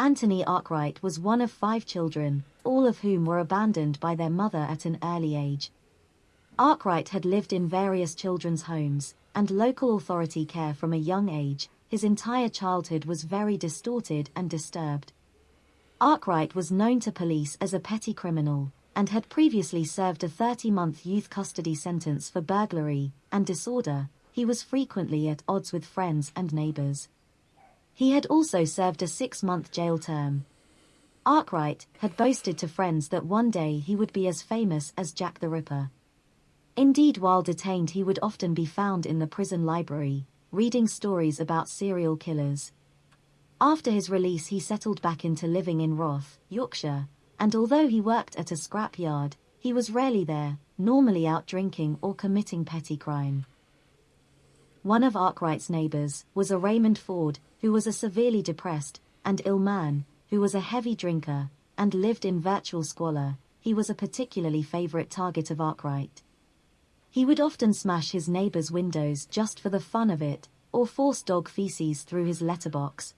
Anthony Arkwright was one of five children, all of whom were abandoned by their mother at an early age. Arkwright had lived in various children's homes and local authority care from a young age. His entire childhood was very distorted and disturbed. Arkwright was known to police as a petty criminal and had previously served a 30-month youth custody sentence for burglary and disorder. He was frequently at odds with friends and neighbors. He had also served a six-month jail term. Arkwright had boasted to friends that one day he would be as famous as Jack the Ripper. Indeed while detained he would often be found in the prison library, reading stories about serial killers. After his release he settled back into living in Roth, Yorkshire, and although he worked at a scrapyard, he was rarely there, normally out drinking or committing petty crime. One of Arkwright's neighbors was a Raymond Ford, who was a severely depressed and ill man, who was a heavy drinker and lived in virtual squalor. He was a particularly favorite target of Arkwright. He would often smash his neighbor's windows just for the fun of it, or force dog feces through his letterbox.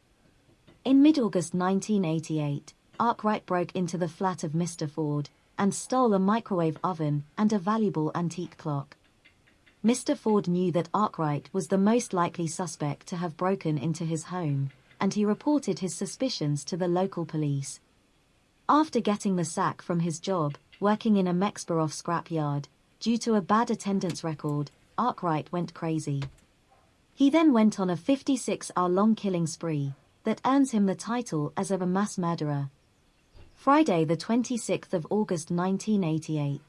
In mid-August 1988, Arkwright broke into the flat of Mr. Ford and stole a microwave oven and a valuable antique clock. Mr. Ford knew that Arkwright was the most likely suspect to have broken into his home, and he reported his suspicions to the local police. After getting the sack from his job, working in a Mexborough scrapyard, due to a bad attendance record, Arkwright went crazy. He then went on a 56-hour-long killing spree that earns him the title as of a mass murderer. Friday the 26th of August 1988.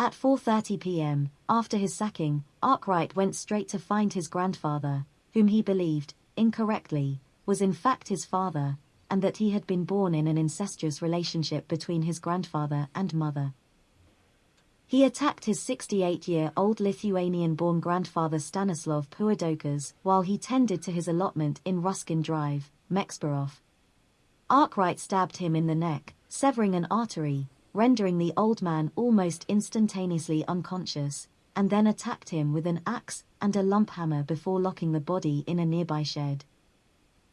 At 4.30 p.m., after his sacking, Arkwright went straight to find his grandfather, whom he believed, incorrectly, was in fact his father, and that he had been born in an incestuous relationship between his grandfather and mother. He attacked his 68-year-old Lithuanian-born grandfather Stanislav Puidokas while he tended to his allotment in Ruskin Drive, Mexborough. Arkwright stabbed him in the neck, severing an artery, rendering the old man almost instantaneously unconscious, and then attacked him with an axe and a lump hammer before locking the body in a nearby shed.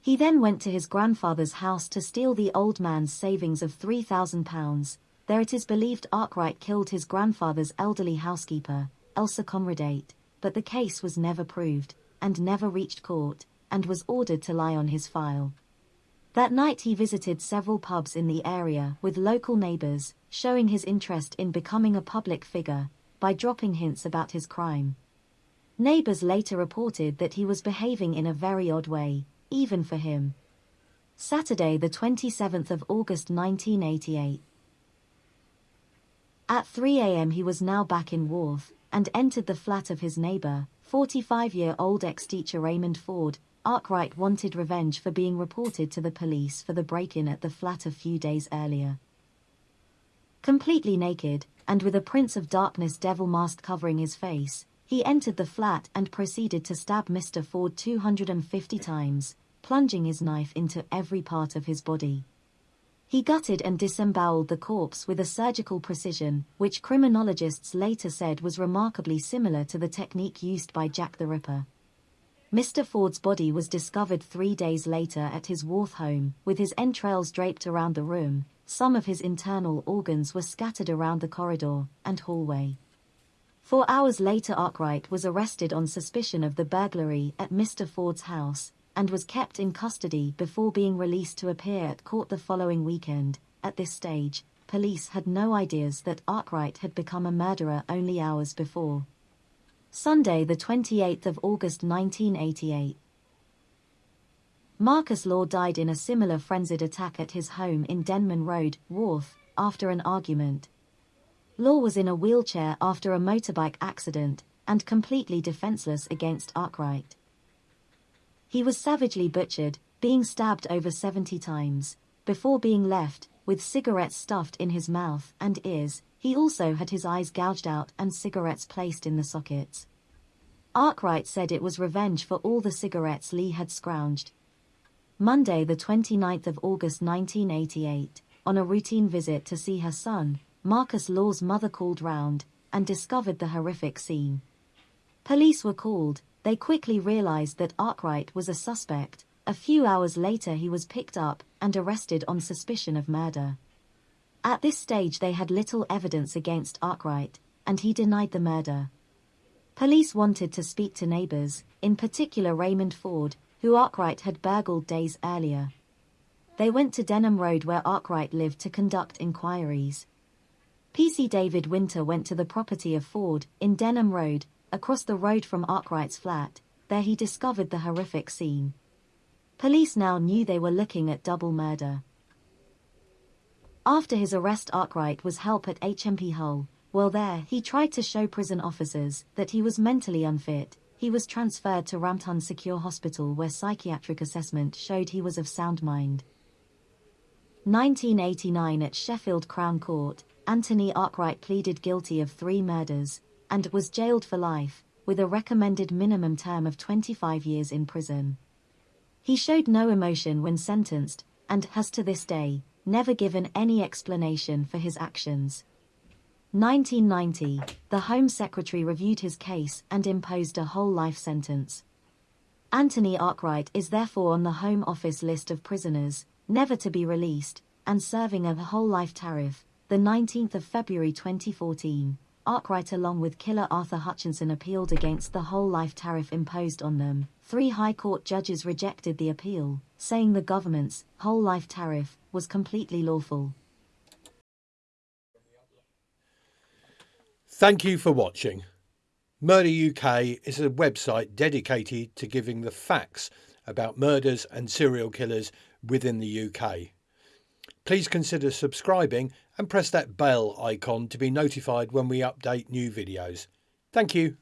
He then went to his grandfather's house to steal the old man's savings of £3,000. There it is believed Arkwright killed his grandfather's elderly housekeeper, Elsa Conradate, but the case was never proved, and never reached court, and was ordered to lie on his file. That night he visited several pubs in the area with local neighbors, showing his interest in becoming a public figure by dropping hints about his crime. Neighbors later reported that he was behaving in a very odd way, even for him. Saturday the 27th of August 1988. At 3 a.m. he was now back in Wath and entered the flat of his neighbor, 45-year-old ex-teacher Raymond Ford, Arkwright wanted revenge for being reported to the police for the break-in at the flat a few days earlier. Completely naked, and with a Prince of Darkness devil mask covering his face, he entered the flat and proceeded to stab Mr. Ford 250 times, plunging his knife into every part of his body. He gutted and disemboweled the corpse with a surgical precision, which criminologists later said was remarkably similar to the technique used by Jack the Ripper. Mr. Ford's body was discovered three days later at his Wath home, with his entrails draped around the room, some of his internal organs were scattered around the corridor and hallway. Four hours later Arkwright was arrested on suspicion of the burglary at Mr. Ford's house, and was kept in custody before being released to appear at court the following weekend. At this stage, police had no ideas that Arkwright had become a murderer only hours before. Sunday the 28th of August 1988. Marcus Law died in a similar frenzied attack at his home in Denman Road, Wath, after an argument. Law was in a wheelchair after a motorbike accident and completely defenseless against Arkwright. He was savagely butchered, being stabbed over 70 times, before being left with cigarettes stuffed in his mouth and ears, he also had his eyes gouged out and cigarettes placed in the sockets. Arkwright said it was revenge for all the cigarettes Lee had scrounged. Monday the 29th of August 1988, on a routine visit to see her son, Marcus Law's mother called round and discovered the horrific scene. Police were called, they quickly realized that Arkwright was a suspect, A few hours later he was picked up and arrested on suspicion of murder. At this stage they had little evidence against Arkwright, and he denied the murder. Police wanted to speak to neighbors, in particular Raymond Ford, who Arkwright had burgled days earlier. They went to Denham Road where Arkwright lived to conduct inquiries. PC David Winter went to the property of Ford, in Denham Road, across the road from Arkwright's flat, there he discovered the horrific scene. Police now knew they were looking at double murder. After his arrest Arkwright was help at HMP Hull. While there, he tried to show prison officers that he was mentally unfit. He was transferred to Rampton Secure Hospital where psychiatric assessment showed he was of sound mind. 1989 at Sheffield Crown Court, Anthony Arkwright pleaded guilty of three murders and was jailed for life, with a recommended minimum term of 25 years in prison. He showed no emotion when sentenced, and has to this day, never given any explanation for his actions. 1990, the Home Secretary reviewed his case and imposed a whole life sentence. Anthony Arkwright is therefore on the Home Office list of prisoners, never to be released, and serving a whole life tariff, the 19th of February 2014. Arkwright along with killer Arthur Hutchinson appealed against the whole life tariff imposed on them. Three High Court judges rejected the appeal, saying the government's whole life tariff was completely lawful. Thank you for watching. Murder UK is a website dedicated to giving the facts about murders and serial killers within the UK. Please consider subscribing and press that bell icon to be notified when we update new videos. Thank you.